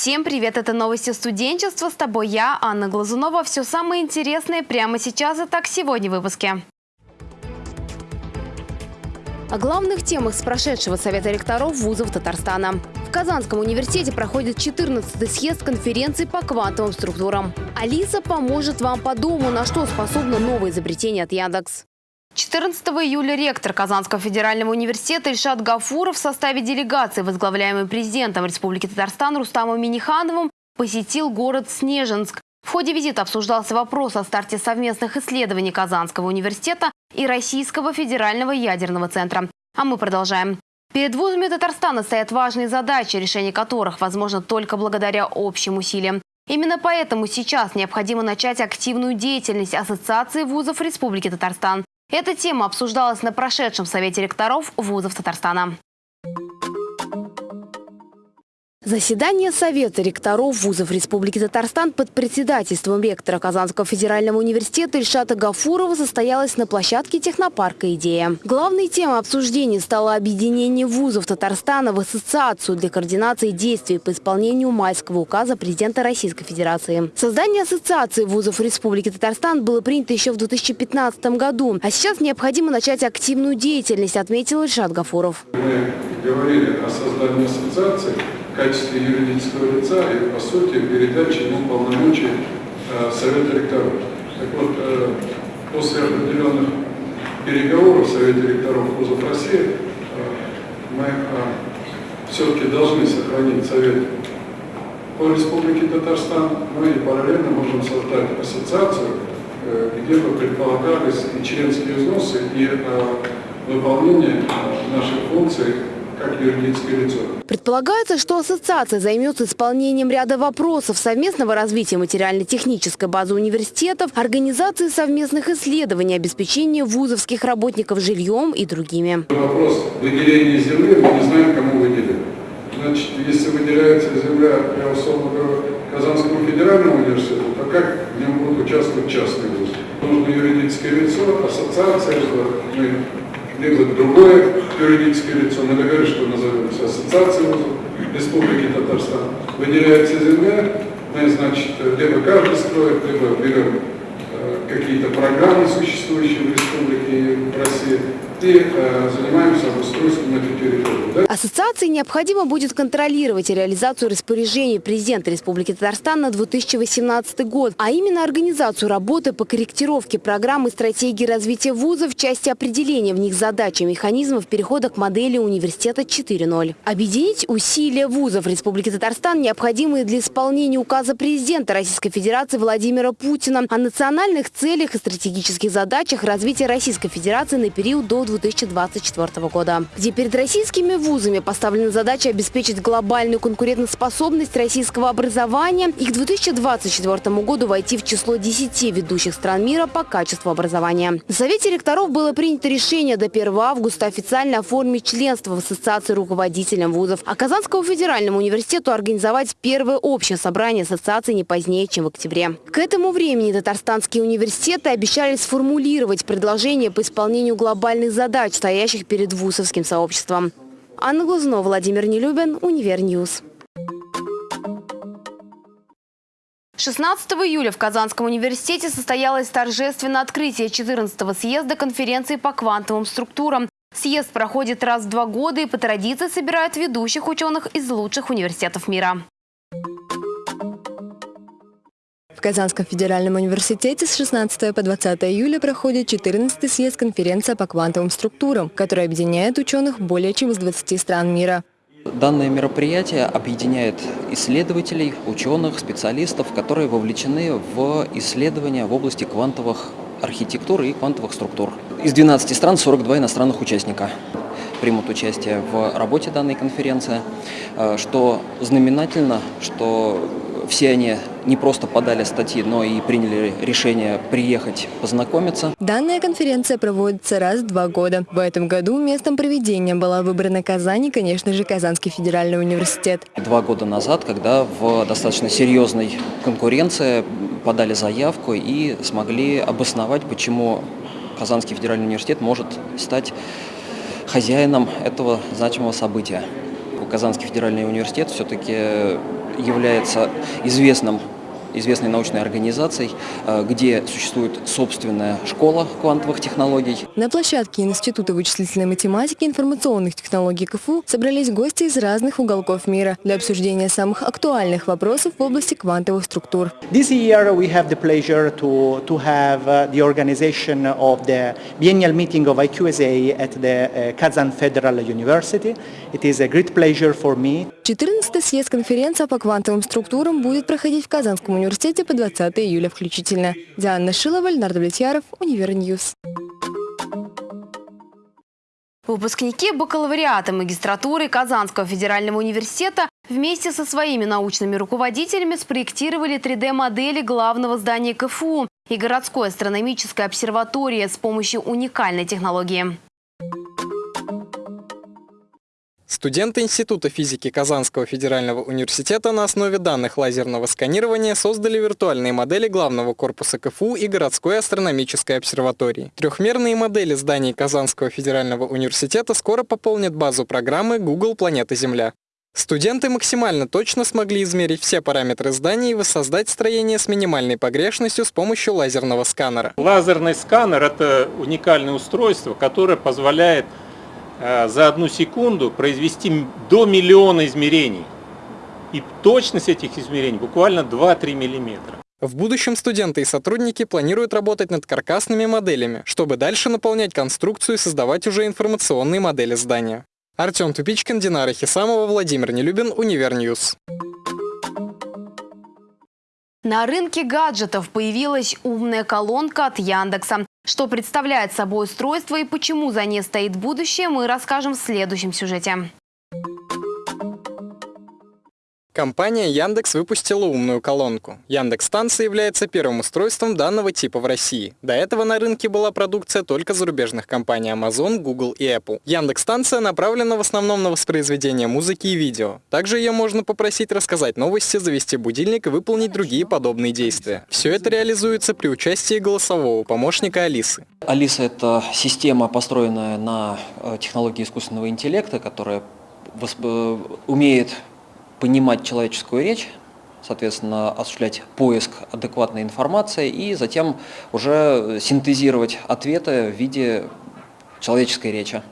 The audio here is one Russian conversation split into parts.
Всем привет! Это новости студенчества. С тобой я, Анна Глазунова. Все самое интересное прямо сейчас. Итак, сегодня в выпуске. О главных темах с прошедшего Совета ректоров вузов Татарстана. В Казанском университете проходит 14-й съезд конференции по квантовым структурам. Алиса поможет вам по дому, на что способно новое изобретение от Яндекс. 14 июля ректор Казанского федерального университета Ильшат Гафуров в составе делегации, возглавляемой президентом Республики Татарстан Рустамом Минихановым, посетил город Снежинск. В ходе визита обсуждался вопрос о старте совместных исследований Казанского университета и Российского федерального ядерного центра. А мы продолжаем. Перед вузами Татарстана стоят важные задачи, решение которых возможно только благодаря общим усилиям. Именно поэтому сейчас необходимо начать активную деятельность Ассоциации вузов Республики Татарстан. Эта тема обсуждалась на прошедшем Совете ректоров вузов Татарстана. Заседание Совета ректоров вузов Республики Татарстан под председательством ректора Казанского федерального университета Ильшата Гафурова состоялось на площадке технопарка «Идея». Главной темой обсуждения стало объединение вузов Татарстана в ассоциацию для координации действий по исполнению майского указа президента Российской Федерации. Создание ассоциации вузов Республики Татарстан было принято еще в 2015 году, а сейчас необходимо начать активную деятельность, отметил Ильшат Гафуров. Мы говорили о создании ассоциации качестве юридического лица и, по сути, передаче ему полномочий э, Совета ректоров. Так вот, э, после определенных переговоров в Совете ректоров вузов России э, мы все-таки должны сохранить Совет по Республике Татарстан, но и параллельно можем создать ассоциацию, где бы предполагались и членские взносы, и выполнение наших функций как юридическое лицо. Предполагается, что ассоциация займется исполнением ряда вопросов совместного развития материально-технической базы университетов, организации совместных исследований, обеспечения вузовских работников жильем и другими. Вопрос выделения земли мы не знаем, кому выделить. Значит, если выделяется земля, я условно говорю, Казанскому федеральному университету, то как в нем будут участвовать частные вузы? Нужно юридическое лицо, ассоциация, либо другое юридическое лицо, мы договорились, что назовемся Ассоциацией вузов Республики Татарстан, выделяется земля, мы, значит, либо каждый строит, либо берем э, какие-то программы, существующие в Республике России, э? Ассоциации необходимо будет контролировать реализацию распоряжений президента Республики Татарстан на 2018 год, а именно организацию работы по корректировке программы стратегии развития вузов в части определения в них задач и механизмов перехода к модели университета 4.0. Объединить усилия вузов Республики Татарстан, необходимые для исполнения указа президента Российской Федерации Владимира Путина о национальных целях и стратегических задачах развития Российской Федерации на период до 2024 года, где перед российскими вузами поставлена задача обеспечить глобальную конкурентоспособность российского образования и к 2024 году войти в число 10 ведущих стран мира по качеству образования. На Совете ректоров было принято решение до 1 августа официально оформить членство в Ассоциации руководителям вузов, а Казанскому федеральному университету организовать первое общее собрание ассоциации не позднее, чем в октябре. К этому времени татарстанские университеты обещали сформулировать предложение по исполнению глобальных задач, стоящих перед вузовским сообществом. Анна Глазунова, Владимир Нелюбин, Univer News. 16 июля в Казанском университете состоялось торжественное открытие 14-го съезда конференции по квантовым структурам. Съезд проходит раз в два года и по традиции собирает ведущих ученых из лучших университетов мира. В Казанском федеральном университете с 16 по 20 июля проходит 14-й съезд конференция по квантовым структурам, которая объединяет ученых более чем из 20 стран мира. Данное мероприятие объединяет исследователей, ученых, специалистов, которые вовлечены в исследования в области квантовых архитектуры и квантовых структур. Из 12 стран 42 иностранных участника примут участие в работе данной конференции, э, что знаменательно, что все они не просто подали статьи, но и приняли решение приехать познакомиться. Данная конференция проводится раз в два года. В этом году местом проведения была выбрана Казань и, конечно же, Казанский федеральный университет. Два года назад, когда в достаточно серьезной конкуренции подали заявку и смогли обосновать, почему Казанский федеральный университет может стать хозяином этого значимого события. Казанский федеральный университет все-таки является известным известной научной организацией, э, где существует собственная школа квантовых технологий. На площадке Института вычислительной математики и информационных технологий КФУ собрались гости из разных уголков мира для обсуждения самых актуальных вопросов в области квантовых структур. This year we have the pleasure to, to have uh, the organization of the biennial meeting of IQSA at the uh, Kazan Federal University. It is a great pleasure for me 14-й съезд конференции по квантовым структурам будет проходить в Казанском университете по 20 июля включительно. Диана Шилова, Леонард Влетьяров, Универ News. Выпускники бакалавриата магистратуры Казанского федерального университета вместе со своими научными руководителями спроектировали 3D-модели главного здания КФУ и городской астрономической обсерватории с помощью уникальной технологии. Студенты Института физики Казанского федерального университета на основе данных лазерного сканирования создали виртуальные модели главного корпуса КФУ и городской астрономической обсерватории. Трехмерные модели зданий Казанского федерального университета скоро пополнят базу программы Google Планета Земля. Студенты максимально точно смогли измерить все параметры зданий и воссоздать строение с минимальной погрешностью с помощью лазерного сканера. Лазерный сканер – это уникальное устройство, которое позволяет за одну секунду произвести до миллиона измерений. И точность этих измерений буквально 2-3 миллиметра. В будущем студенты и сотрудники планируют работать над каркасными моделями, чтобы дальше наполнять конструкцию и создавать уже информационные модели здания. Артем Тупичкин, Динара Хисамова, Владимир Нелюбин, Универ News. На рынке гаджетов появилась умная колонка от Яндекса. Что представляет собой устройство и почему за ней стоит будущее, мы расскажем в следующем сюжете. Компания Яндекс выпустила умную колонку. Яндекс станция является первым устройством данного типа в России. До этого на рынке была продукция только зарубежных компаний Amazon, Google и Apple. Яндекс станция направлена в основном на воспроизведение музыки и видео. Также ее можно попросить рассказать новости, завести будильник и выполнить другие подобные действия. Все это реализуется при участии голосового помощника Алисы. Алиса – это система, построенная на э, технологии искусственного интеллекта, которая э, умеет понимать человеческую речь, соответственно, осуществлять поиск адекватной информации и затем уже синтезировать ответы в виде человеческой речи.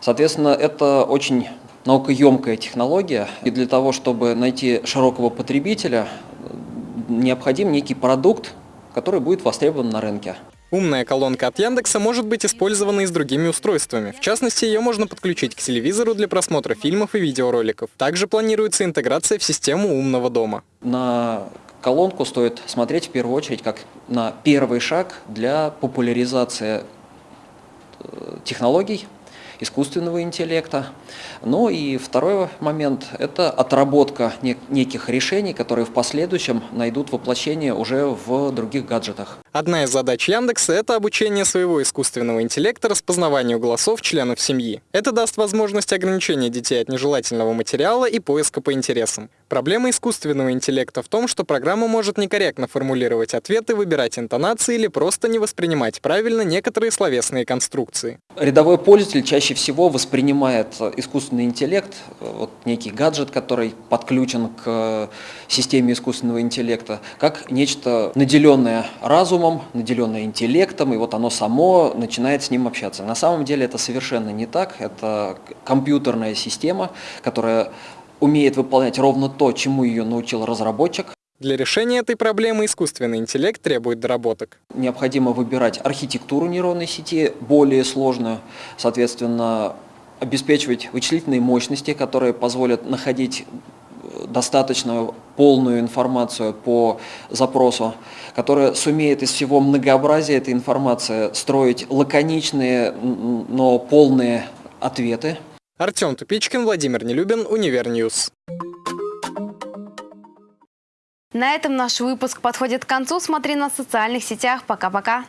Соответственно, это очень наукоемкая технология, и для того, чтобы найти широкого потребителя, необходим некий продукт, который будет востребован на рынке. Умная колонка от Яндекса может быть использована и с другими устройствами. В частности, ее можно подключить к телевизору для просмотра фильмов и видеороликов. Также планируется интеграция в систему умного дома. На колонку стоит смотреть в первую очередь как на первый шаг для популяризации э, технологий искусственного интеллекта. Ну и второй момент – это отработка неких решений, которые в последующем найдут воплощение уже в других гаджетах. Одна из задач Яндекса – это обучение своего искусственного интеллекта распознаванию голосов членов семьи. Это даст возможность ограничения детей от нежелательного материала и поиска по интересам. Проблема искусственного интеллекта в том, что программа может некорректно формулировать ответы, выбирать интонации или просто не воспринимать правильно некоторые словесные конструкции. Рядовой пользователь чаще всего воспринимает искусственный интеллект, вот некий гаджет, который подключен к системе искусственного интеллекта, как нечто наделенное разумом, наделенное интеллектом, и вот оно само начинает с ним общаться. На самом деле это совершенно не так, это компьютерная система, которая умеет выполнять ровно то, чему ее научил разработчик. Для решения этой проблемы искусственный интеллект требует доработок. Необходимо выбирать архитектуру нейронной сети, более сложную, соответственно, обеспечивать вычислительные мощности, которые позволят находить достаточно полную информацию по запросу, которая сумеет из всего многообразия этой информации строить лаконичные, но полные ответы, Артем Тупичкин, Владимир Нелюбин, Универ News. На этом наш выпуск подходит к концу. Смотри нас в социальных сетях. Пока-пока.